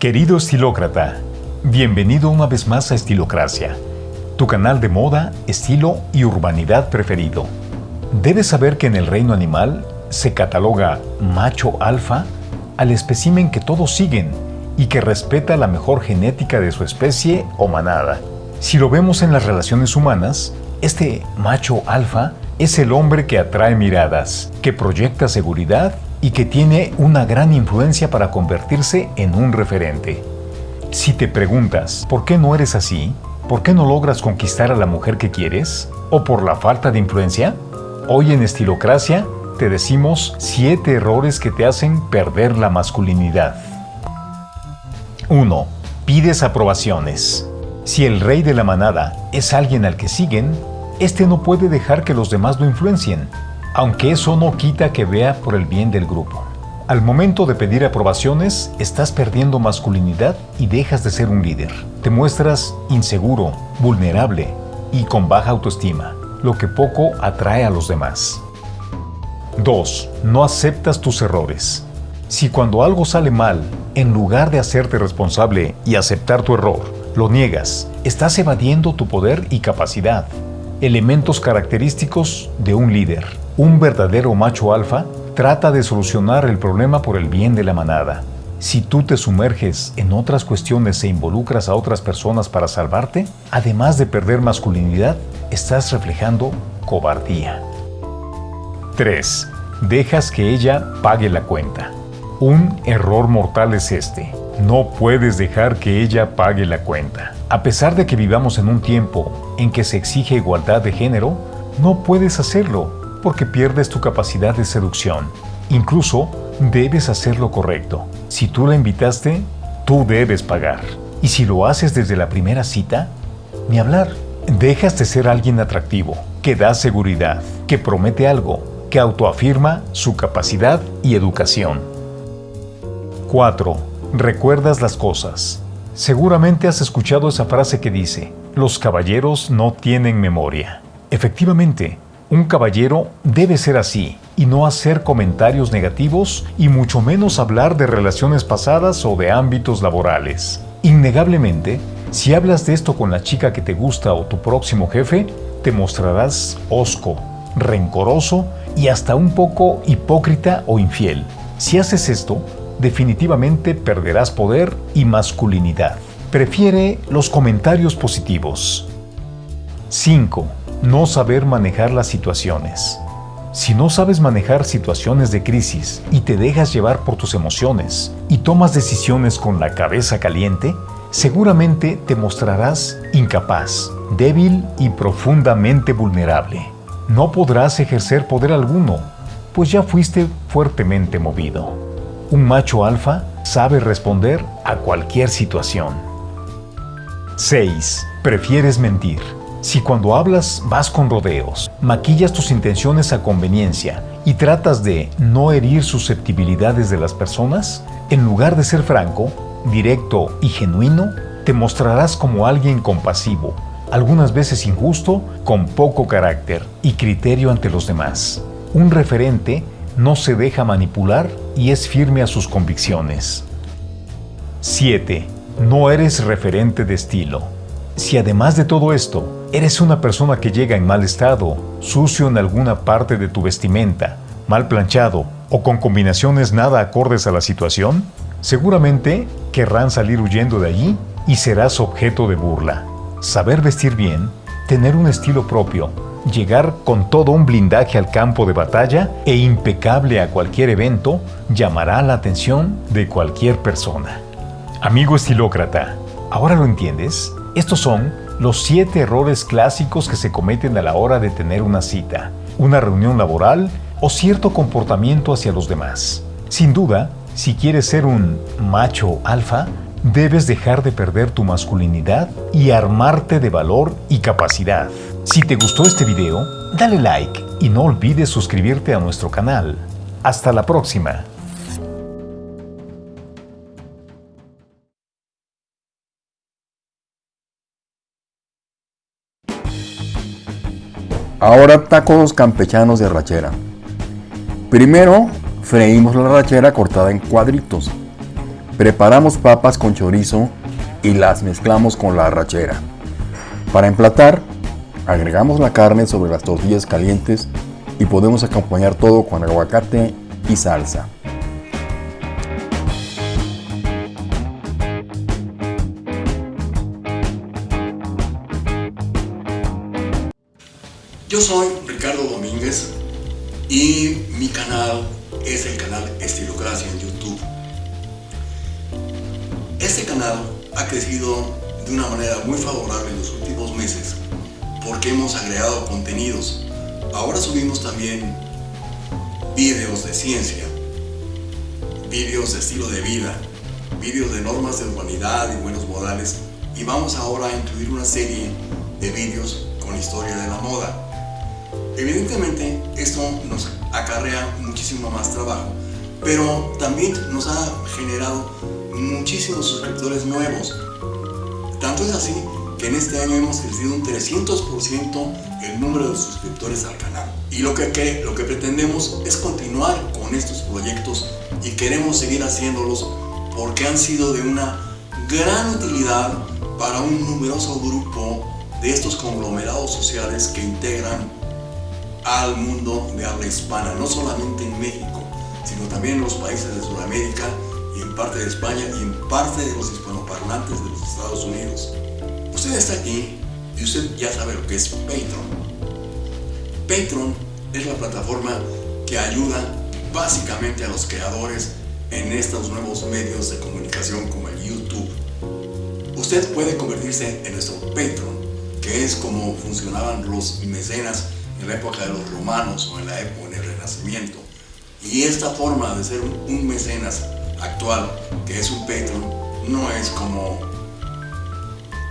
Querido estilócrata, bienvenido una vez más a Estilocracia, tu canal de moda, estilo y urbanidad preferido. Debes saber que en el reino animal se cataloga macho alfa al espécimen que todos siguen y que respeta la mejor genética de su especie o manada. Si lo vemos en las relaciones humanas, este macho alfa es el hombre que atrae miradas, que proyecta seguridad y que tiene una gran influencia para convertirse en un referente. Si te preguntas, ¿por qué no eres así? ¿Por qué no logras conquistar a la mujer que quieres? ¿O por la falta de influencia? Hoy en Estilocracia te decimos 7 errores que te hacen perder la masculinidad. 1. Pides aprobaciones. Si el rey de la manada es alguien al que siguen, este no puede dejar que los demás lo influencien aunque eso no quita que vea por el bien del grupo. Al momento de pedir aprobaciones, estás perdiendo masculinidad y dejas de ser un líder. Te muestras inseguro, vulnerable y con baja autoestima, lo que poco atrae a los demás. 2. No aceptas tus errores. Si cuando algo sale mal, en lugar de hacerte responsable y aceptar tu error, lo niegas, estás evadiendo tu poder y capacidad, elementos característicos de un líder. Un verdadero macho alfa trata de solucionar el problema por el bien de la manada. Si tú te sumerges en otras cuestiones e involucras a otras personas para salvarte, además de perder masculinidad, estás reflejando cobardía. 3. Dejas que ella pague la cuenta. Un error mortal es este. No puedes dejar que ella pague la cuenta. A pesar de que vivamos en un tiempo en que se exige igualdad de género, no puedes hacerlo porque pierdes tu capacidad de seducción. Incluso debes hacer lo correcto. Si tú la invitaste, tú debes pagar. Y si lo haces desde la primera cita, ni hablar. Dejas de ser alguien atractivo, que da seguridad, que promete algo, que autoafirma su capacidad y educación. 4. Recuerdas las cosas. Seguramente has escuchado esa frase que dice, los caballeros no tienen memoria. Efectivamente, un caballero debe ser así y no hacer comentarios negativos y mucho menos hablar de relaciones pasadas o de ámbitos laborales. Innegablemente, si hablas de esto con la chica que te gusta o tu próximo jefe, te mostrarás osco, rencoroso y hasta un poco hipócrita o infiel. Si haces esto, definitivamente perderás poder y masculinidad. Prefiere los comentarios positivos. 5 no saber manejar las situaciones. Si no sabes manejar situaciones de crisis y te dejas llevar por tus emociones y tomas decisiones con la cabeza caliente, seguramente te mostrarás incapaz, débil y profundamente vulnerable. No podrás ejercer poder alguno, pues ya fuiste fuertemente movido. Un macho alfa sabe responder a cualquier situación. 6. Prefieres mentir. Si cuando hablas vas con rodeos, maquillas tus intenciones a conveniencia y tratas de no herir susceptibilidades de las personas, en lugar de ser franco, directo y genuino, te mostrarás como alguien compasivo, algunas veces injusto, con poco carácter y criterio ante los demás. Un referente no se deja manipular y es firme a sus convicciones. 7. No eres referente de estilo. Si además de todo esto, ¿Eres una persona que llega en mal estado, sucio en alguna parte de tu vestimenta, mal planchado o con combinaciones nada acordes a la situación? Seguramente querrán salir huyendo de allí y serás objeto de burla. Saber vestir bien, tener un estilo propio, llegar con todo un blindaje al campo de batalla e impecable a cualquier evento llamará la atención de cualquier persona. Amigo estilócrata, ¿ahora lo entiendes? Estos son los siete errores clásicos que se cometen a la hora de tener una cita, una reunión laboral o cierto comportamiento hacia los demás. Sin duda, si quieres ser un macho alfa, debes dejar de perder tu masculinidad y armarte de valor y capacidad. Si te gustó este video, dale like y no olvides suscribirte a nuestro canal. Hasta la próxima. Ahora tacos campechanos de rachera. Primero freímos la rachera cortada en cuadritos. Preparamos papas con chorizo y las mezclamos con la arrachera. Para emplatar, agregamos la carne sobre las tortillas calientes y podemos acompañar todo con aguacate y salsa. Yo soy Ricardo Domínguez y mi canal es el canal Estilocracia en YouTube. Este canal ha crecido de una manera muy favorable en los últimos meses porque hemos agregado contenidos. Ahora subimos también vídeos de ciencia, vídeos de estilo de vida, vídeos de normas de urbanidad y buenos modales y vamos ahora a incluir una serie de vídeos con historia de la moda. Evidentemente esto nos acarrea muchísimo más trabajo, pero también nos ha generado muchísimos suscriptores nuevos. Tanto es así que en este año hemos crecido un 300% el número de suscriptores al canal. Y lo que, lo que pretendemos es continuar con estos proyectos y queremos seguir haciéndolos porque han sido de una gran utilidad para un numeroso grupo de estos conglomerados sociales que integran al mundo de habla hispana, no solamente en México, sino también en los países de Sudamérica y en parte de España y en parte de los hispanoparlantes de los Estados Unidos. Usted está aquí y usted ya sabe lo que es Patreon. Patreon es la plataforma que ayuda básicamente a los creadores en estos nuevos medios de comunicación como el YouTube. Usted puede convertirse en nuestro Patreon, que es como funcionaban los mecenas en la época de los romanos o en la época en el Renacimiento. Y esta forma de ser un mecenas actual, que es un Patreon, no es como,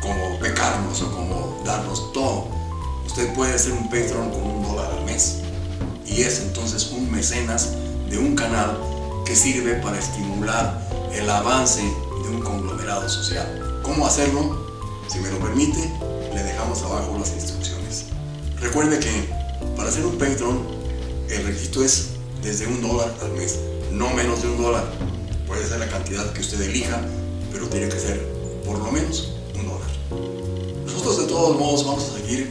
como becarnos o como darnos todo. Usted puede ser un Patreon con un dólar al mes. Y es entonces un mecenas de un canal que sirve para estimular el avance de un conglomerado social. ¿Cómo hacerlo? Si me lo permite, le dejamos abajo las instrucciones. Recuerde que para ser un Patreon, el registro es desde un dólar al mes, no menos de un dólar. Puede ser la cantidad que usted elija, pero tiene que ser por lo menos un dólar. Nosotros de todos modos vamos a seguir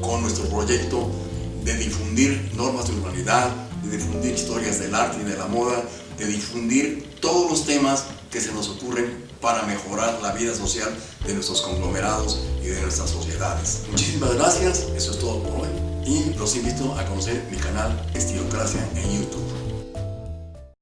con nuestro proyecto de difundir normas de urbanidad, de difundir historias del arte y de la moda, de difundir todos los temas que se nos ocurren para mejorar la vida social de nuestros conglomerados y de nuestras sociedades. Muchísimas gracias, eso es todo por hoy y los invito a conocer mi canal Estilocracia en YouTube.